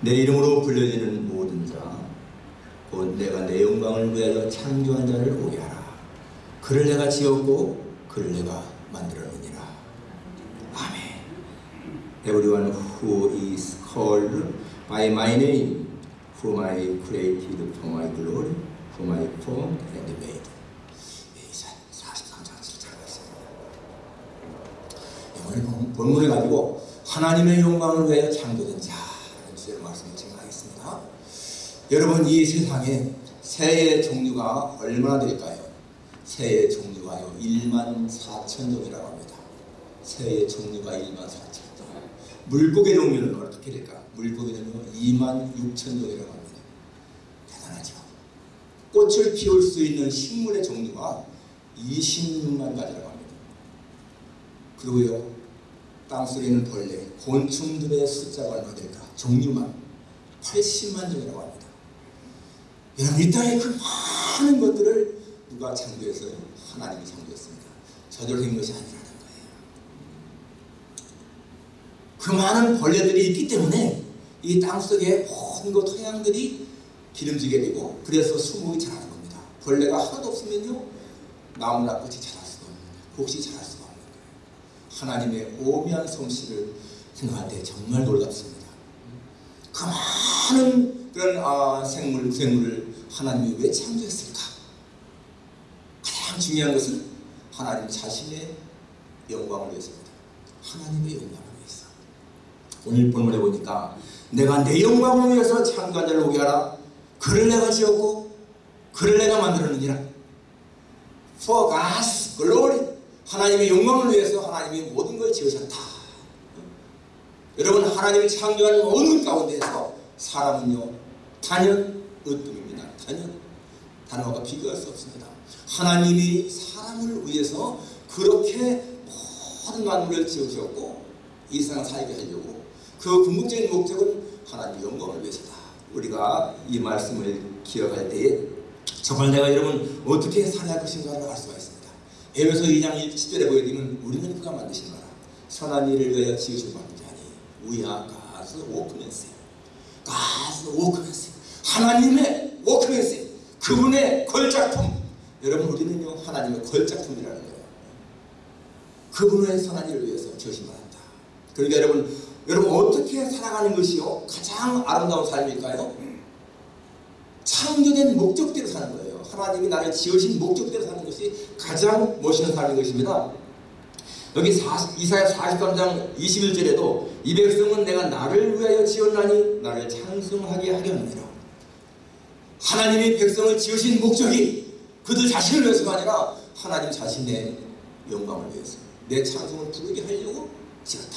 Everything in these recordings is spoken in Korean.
내 이름으로 불려지는 모든 자, 곧 내가 내 영광을 위하여 창조한 자를 오게 하라. 그를 내가 지었고 그를 내가 만들었느니라. 아멘. Everyone who is called by my name, whom I created for my glory, whom I formed and made. 이사 43장 7절가 있습니다. 오늘 본- 본문에 가지고 하나님의 영광을 위하여 창조된 자 주제로 말씀을 진행하겠습니다. 여러분 이 세상에 새의 종류가 얼마나 될까요? 새의 종류가요 1만 4천 종이라고 합니다. 새의 종류가 1만 4천 종. 물고기 종류는 어떻게 될까? 물고기는요 2만 6천 종이라고 합니다. 대단하죠. 꽃을 피울 수 있는 식물의 종류가 26만 가지라고 합니다. 그리고요 땅속에 있는 벌레, 곤충들의 숫자가 얼마 될까? 종류만 80만 종이라고 합니다. 여러분 이 땅에 그 많은 것들을 누가 창조했어요? 하나님이 창조했습니다. 저절로 된 것이 아니라는 거예요. 그 많은 벌레들이 있기 때문에 이 땅속에 모든 것 토양들이 기름지게 되고 그래서 수목이 자라는 겁니다. 벌레가 하나도 없으면요 나무나 꽃이 자랄 수가 없는. 곡식이 자랄 거예요. 하나님의 오묘한 솜씨를 생각할 때 정말 놀랍습니다. 그 많은 그런 아, 생물, 생물을 하나님이 왜 창조했을까? 가장 중요한 것은 하나님 자신의 영광을 위해서입니다. 하나님의 영광을 위해서. 오늘 본문에 보니까 내가 내 영광을 위해서 창조한 자를 오게 하라. 그를 내가 지었고 그를 내가 만들었느니라. For God's glory. 하나님의 영광을 위해서 하나님이 모든 걸 지으셨다. 여러분 하나님이 창조한 모든 가운데서 사람은요 단연 으뜸입니다. 단연 단어가 비교할 수 없습니다. 하나님이 사람을 위해서 그렇게 모든 만물을 지으셨고 이 세상 살게 하려고 그 궁극적인 목적은 하나님의 영광을 위해서다. 우리가 이 말씀을 기억할 때에 정말 내가 여러분 어떻게 살아야 할 것인가를 알 수가 있습니다. 에베소 2장 10절에 보게 되면 우리는 그가 만드신 거라. 선한 일을 위하여 지으신 만든 자니 We are God's workmanship. 하나님의 workmanship. 그분의 걸작품. 여러분 우리는요 하나님의 걸작품이라는 거예요. 그분의 선한 일을 위해서 지으신 바랍니다. 그러니까 여러분 여러분 어떻게 살아가는 것이요 가장 아름다운 삶일까요? 창조된 목적대로 사는 거예요. 하나님이 나를 지으신 목적대로 사는 것이 가장 멋있는 삶인 것입니다. 여기 40, 이사야 43장 21절에도 이 백성은 내가 나를 위하여 지었나니 나를 찬송하게 하려느니라. 하나님이 백성을 지으신 목적이 그들 자신을 위해서가 아니라 하나님 자신의 영광을 위해서 내 찬송을 부르게 하려고 지었다.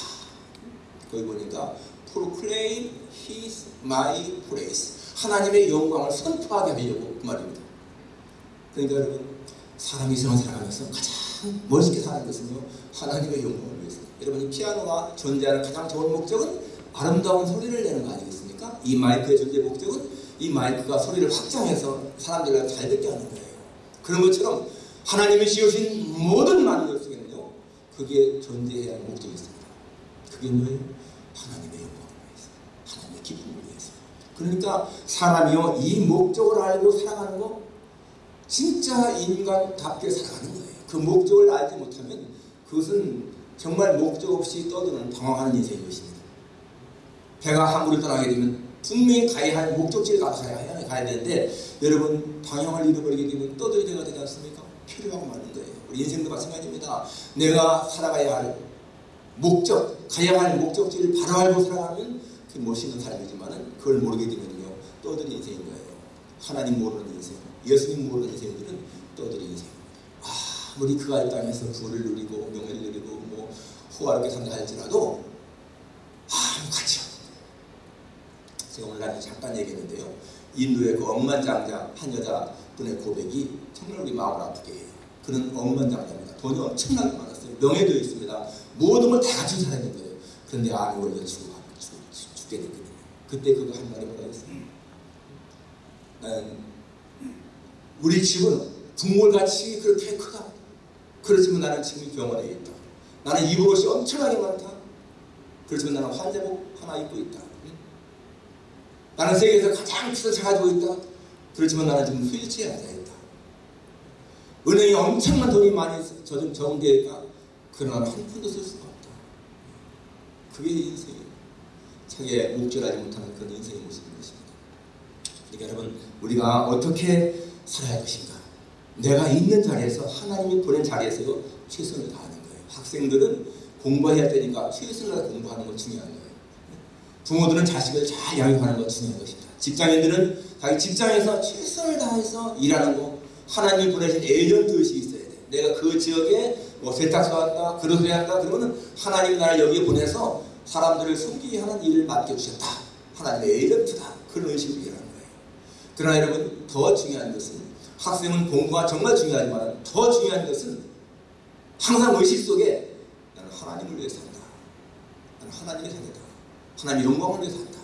거기 보니까 proclaim his my praise 하나님의 영광을 선포하게 하려고 그 말입니다. 그러니까 여러분 사람이 세상 살아가면서 가장 멋있게 사는 것은요 하나님의 영광을 위해서 여러분 이 피아노가 존재하는 가장 좋은 목적은 아름다운 소리를 내는 거 아니겠습니까? 이 마이크의 존재 목적은 이 마이크가 소리를 확장해서 사람들과 잘 듣게 하는 거예요. 그런 것처럼 하나님이 지으신 모든 만물 속에는요 그게 존재해야 할 목적이 있습니다. 그게 뭐예요? 하나님의 영광을 위해서 하나님의 기쁨을 위해서 그러니까 사람이요 이 목적을 알고 살아가는 거 진짜 인간답게 살아가는 거예요. 그 목적을 알지 못하면 그것은 정말 목적 없이 떠드는 방황하는 인생인 것입니다. 배가 항구를 떠나게 되면 분명히 가야 할 목적지를 가야, 가야 되는데 여러분 방향을 잃어버리게 되면 떠들이가 되지 않습니까? 필요하고 많은 거예요. 우리 인생도 마찬가지입니다. 내가 살아가야 할 목적, 가야 할 목적지를 바로 알고 살아가면 그 멋있는 삶이지만은 그걸 모르게 되면요 떠드는 인생인 거예요. 하나님 모르는 인생, 예수님 모르는 인생들은 떠드는 인생. 아무리 그가 이 땅에서 부를 누리고 명예를 누리고 뭐 호화롭게 산다 할지라도 아무 가치 거예요. 제가 오늘 날 잠깐 얘기했는데요. 인도의 그 억만장자 한 여자분의 고백이 정말 우리 마음을 아프게 해요. 그는 억만장자입니다. 돈이 엄청나게 많았어요. 명예도 있습니다. 모든 걸다 갖춘 사람인 거예요. 그런데 걸려 죽어, 죽게 됐거든요. 그때 그거 한 말이 뭐라 했어요? 나는 우리 집은 북몰같이 그렇게 크다. 그렇지만 나는 지금 병원에 있다. 나는 입을 옷이 엄청나게 많다. 그렇지만 나는 환자복 하나 입고 있다. 나는 세계에서 가장 비싼 차 가지고 있다. 그렇지만 나는 지금 휠체어에 앉아있다. 은행에 엄청난 돈이 많이 저금 저금되어 있다. 그러나 한 푼도 쓸 수가 없다. 그게 인생이에요. 자기의 목절하지 못하는 그런 인생의 모습인 것입니다. 그러니까 여러분 우리가 어떻게 살아야 할 것인가? 내가 있는 자리에서 하나님이 보낸 자리에서 최선을 다하는 거예요. 학생들은 공부해야 되니까 최선을 다해 공부하는 것 중요한 거예요. 부모들은 자식을 잘 양육하는 것 중요한 것입니다. 직장인들은 자기 직장에서 최선을 다해서 일하는 거 하나님이 보내신 에이전트 의식이 있어야 돼. 내가 그 지역에 뭐 세탁소 한다, 그릇을 한다 그러면 하나님이 나를 여기에 보내서 사람들을 섬기게 하는 일을 맡겨주셨다. 하나님의 에이전트다. 그런 의식으로 일하는. 그러나 여러분 더 중요한 것은 학생은 공부가 정말 중요하지만 더 중요한 것은 항상 의식 속에 나는 하나님을 위해 산다. 나는 하나님의 자녀다. 하나님 영광을 위해 산다.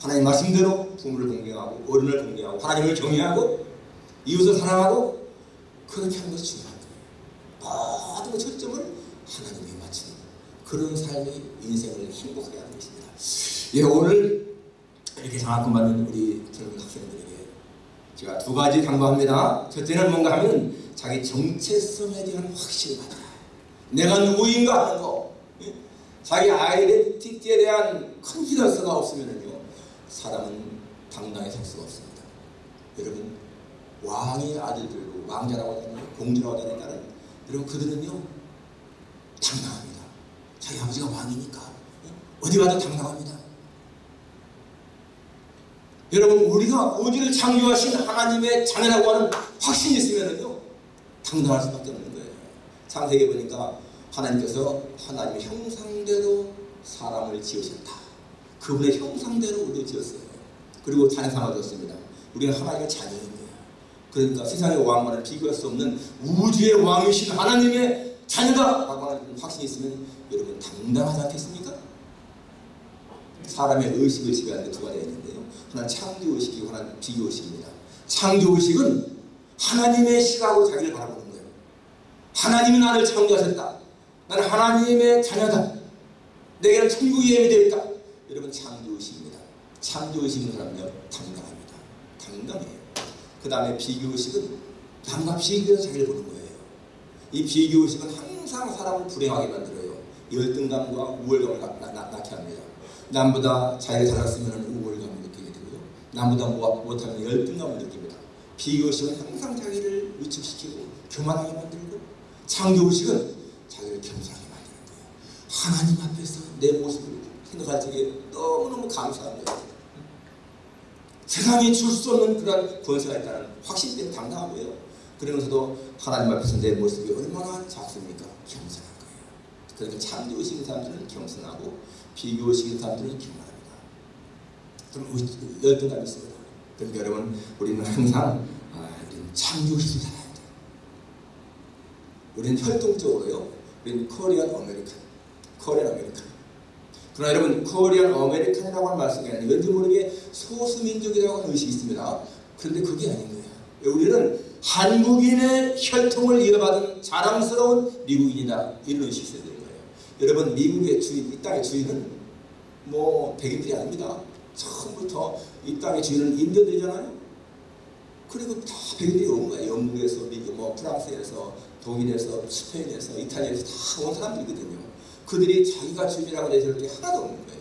하나님 말씀대로 부모를 공경하고 어른을 공경하고 하나님을 경외하고 이웃을 사랑하고 그렇게 하는 것이 중요한 거예요. 모든 초점을 하나님에 맞추는 그런 삶이 인생을 행복하게 하는 것입니다. 예, 오늘 이렇게 장학금 받는 우리 젊은 학생들에게 제가 두 가지 강조합니다. 첫째는 뭔가 하면 자기 정체성에 대한 확신을 가져라. 내가 누구인가 하는 거. 예? 자기 아이덴티티에 대한 컨피던스가 없으면요 사람은 당당히 살 수가 없습니다. 여러분 왕의 아들들도 왕자라고 하잖아요. 공주라고 하잖아요. 나는 여러분 그들은요 당당합니다. 자기 아버지가 왕이니까 예? 어디 가도 당당합니다. 여러분 우리가 우주를 창조하신 하나님의 자녀라고 하는 확신이 있으면은요 당당할 수밖에 없는 거예요. 창세기 보니까 하나님께서 하나님의 형상대로 사람을 지으셨다. 그분의 형상대로 우리를 지었어요. 그리고 자녀 삼아줬습니다. 우리는 하나님의 자녀인 거예요. 그러니까 세상의 왕과는 비교할 수 없는 우주의 왕이신 하나님의 자녀다 라고 하는 확신이 있으면 여러분 당당하지 않겠습니까? 사람의 의식을 지배하는 두 가지가 있는데요. 하나는 창조의식이고 하나는 비교의식입니다. 창조의식은 하나님의 시각으로 자기를 바라보는 거예요. 하나님이 나를 창조하셨다. 나는 하나님의 자녀다. 내게는 천국이 예비되어 있다. 여러분 창조의식입니다. 창조의식 있는 사람은요 당당합니다. 당당해요. 그 다음에 비교의식은 남과 비교해서 자기를 보는 거예요. 이 비교의식은 항상 사람을 불행하게 만들어요. 열등감과 우월감을 낳게 합니다. 남보다 자기가 잘났으면 남보다 못하면 열등감을 느낍니다. 비교의식은 항상 자기를 위축시키고 교만하게 만들고 창조의식은 자기를 겸손하게 만드는 거예요. 하나님 앞에서 내 모습을 생각할 적에 너무너무 감사한 거예요. 세상에 줄 수 없는 그런 권세가 있다는 확신 때문에 당당한 거예요. 그러면서도 하나님 앞에서 내 모습이 얼마나 작습니까? 겸손한 거예요. 그러니까 창조의식 있는 사람들은 겸손하고 비교의식 있는 사람들은 교만합니다. 좀 열등감이 있습니다. 그러니까 여러분 우리는 항상 아, 창조의식을 살아야 돼요. 우리는 혈통적으로요. 우리는 Korean American. Korean American. 그러나 여러분 Korean American이라고 하는 말씀이 아니라 왠지 모르게 소수민족이라고 하는 의식이 있습니다. 그런데 그게 아닌 거예요. 우리는 한국인의 혈통을 이어받은 자랑스러운 미국인이다. 이런 의식이 있어야 되는 거예요. 여러분 미국의 주인, 이 땅의 주인은 뭐 백인들이 아닙니다. 처음부터 이 땅의 주인은 인디언들이잖아요. 그리고 다 백인들이 온 거예요. 영국에서, 미국, 뭐 프랑스에서, 독일에서, 스페인에서, 이탈리아에서 다 온 사람들이거든요. 그들이 자기가 주인이라고 내세울 게 하나도 없는 거예요.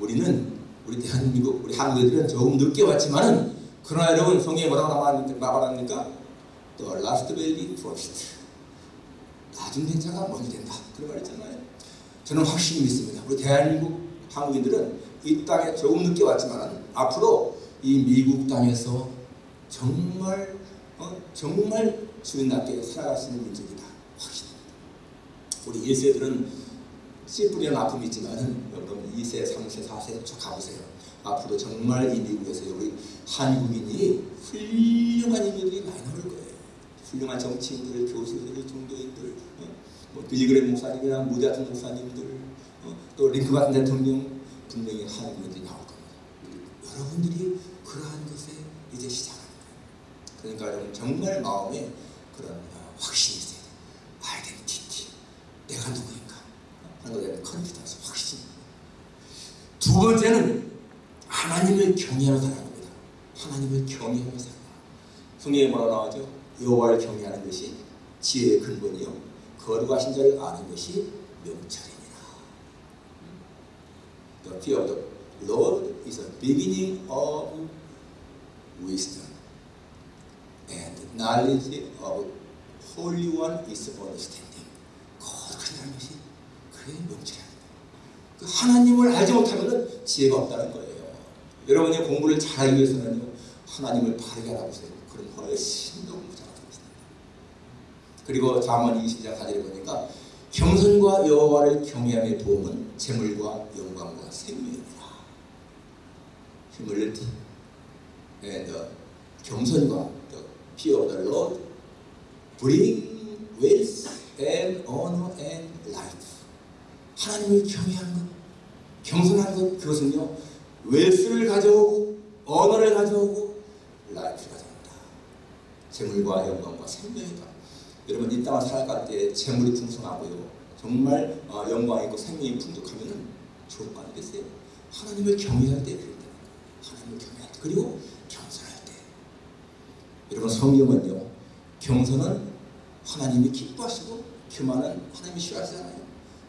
우리는 우리 대한민국, 우리 한국인들은 조금 늦게 왔지만은 그러나 여러분 성경에 뭐라고 말합니까? The last be first. 나중 된 자가 먼저 된다. 그런 말 있잖아요. 저는 확실히 믿습니다. 우리 대한민국 한국인들은 이 땅에 조금 늦게 왔지만 앞으로 이 미국 땅에서 정말 어, 정말 주인답게 살아갈 수 있는 민족이다. 확실합니다. 우리 1세들은 씨 뿌리는 아픔이 있지만 여러분 2세, 3세, 4세 쭉 가보세요. 앞으로 정말 이 미국에서 우리 한국인이 훌륭한 인물들이 많이 나올 거예요. 훌륭한 정치인들, 교수들, 종교인들, 어? 뭐 빌리그램 목사님이나 무대 같은 목사님들, 어? 또 링크 같은 대통령 분명히 한국인들이 나올 겁니다. 여러분들이 그러한 것에 이제 시작하는 거예요. 그러니까 여러분 정말 마음에 그런 어, 확신이 있어야 돼요. 아이덴티티, 내가 누구인가 하는 것에 컨피던스, 확신. 두 번째는 하나님을 경외하며 사는 겁니다. 하나님을 경외하며 살다. 성경에 뭐라 나오죠? 여호와를 경외하는 것이 지혜의 근본이요. 거룩하신 자를 아는 것이 명철이니라. The fear of the Lord is the beginning of wisdom. And knowledge of Holy One is understanding. 거룩하다는 것이 그의 명철이다. 그 하나님을 알지 못하면 지혜가 없다는 거예요. 여러분이 공부를 잘하기 위해서는요, 하나님을 바르게 알아보세요. 그럼 훨씬 더 공부 잘하게 됩니다. 그리고 잠언 20장 4절에 보니까 경선과 여호와를 경외함의 도움은 재물과 영광과 생명이라. humility and the 경선과 the fear of the Lord bring wealth and honor and life. 하나님을 경외하는 것, 경선하는 것 그것은요 웰스를 가져오고 언어를 가져오고 라이프를 가져옵니다. 재물과 영광과 생명이다. 여러분 이 땅을 살아갈 때 재물이 풍성하고요 정말 어, 영광이 있고 생명이 풍족하면 좋은 거 아니겠어요? 하나님을 경외할 때때 하나님을 경외할 때 그리고 경선할 때 여러분 성경은요 경선은 하나님이 기뻐하시고 교만은 하나님이 싫어하시잖아요.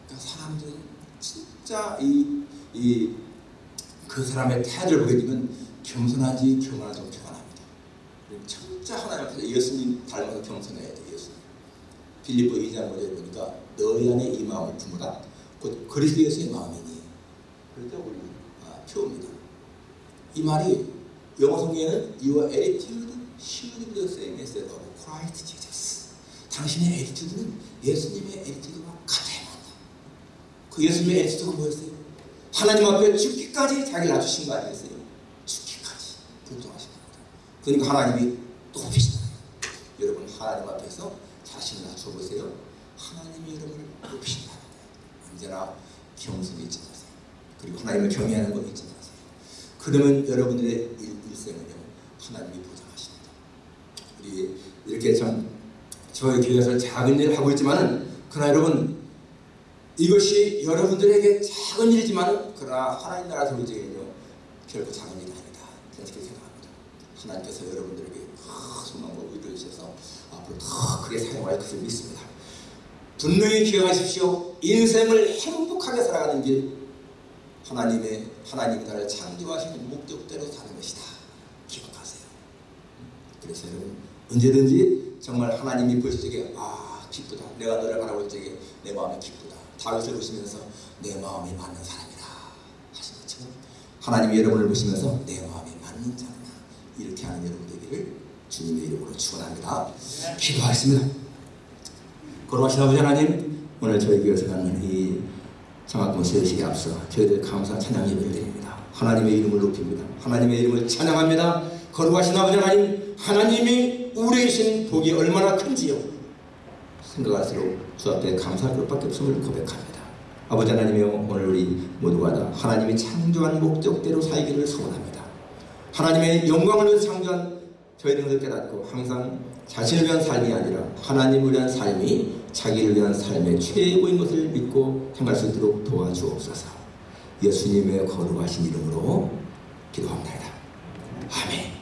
그러니까 사람들은 진짜 이, 이, 그 사람의 태도를 보게 되면 겸손하지 교만하지 교만합니다. 진짜 하나님 앞에서 예수님 닮아서 겸손해야 돼, 예수님. 빌립보 2장 5절에 보니까 너희 안에 이 마음을 품으라. 곧 그리스도 예수의 마음이니. 그럴 때 우리 아, 표입니다. 이 말이 영어 성경에는 Your attitude should be the same as that of Christ Jesus. 당신의 attitude는 예수님의 attitude와 같아야 한다. 그 예수님의 attitude가 뭐였어요? 하나님 앞에 죽기까지 자기를 낮추신 거 아니겠어요? 죽기까지 복종하신 겁니다. 그러니까 하나님이 높이시잖아요. 여러분 하나님 앞에서 자신을 낮춰보세요. 하나님이 여러분을 높이신다. 언제나 겸손 잊지 마세요. 그리고 하나님을 경외하는 거 잊지 마세요. 그러면 여러분들의 일, 일생은요 하나님이 보장하십니다. 우리 이렇게 참 저희 교회에서 작은 일을 하고 있지만은 그러나 여러분 이것이 여러분들에게 작은 일이지만 그러나 하나님 나라 소리지는요 결코 작은 일이 아니다. 그렇게 생각합니다. 하나님께서 여러분들에게 큰 소망과 위로해 주셔서 앞으로 더 크게 사용할 것을 믿습니다. 분명히 기억하십시오. 인생을 행복하게 살아가는 길 하나님의 하나님이 나를 창조하시는 목적대로 사는 것이다. 기억하세요. 그래서 여러분 언제든지 정말 하나님이 보실 적에 아 기쁘다. 내가 너를 바라볼 적에 내 마음이 기쁘다. 다윗을 보시면서 내 마음이 맞는 사람이다 하신 것처럼 하나님이 여러분을 보시면서 내 마음이 맞는 자구나 이렇게 하는 여러분 되기를 주님의 이름으로 축원합니다. 기도하겠습니다. 거룩하신 아버지 하나님 오늘 저희 교회에서 갖는 이 장학금 세식에 앞서 저희들 감사 찬양 예배를 드립니다. 하나님의 이름을 높입니다. 하나님의 이름을 찬양합니다. 거룩하신 아버지 하나님 하나님이 우리에 계신 복이 얼마나 큰지요. 생각할수록 주 앞에 감사할 것밖에 없음을 고백합니다. 아버지 하나님이여 오늘 우리 모두가 다 하나님이 창조한 목적대로 살기를 소원합니다. 하나님의 영광을 위해서 창조한 저희들을 깨닫고 항상 자신을 위한 삶이 아니라 하나님을 위한 삶이 자기를 위한 삶의 최고인 것을 믿고 행할 수 있도록 도와주옵소서. 예수님의 거룩하신 이름으로 기도합니다. 아멘.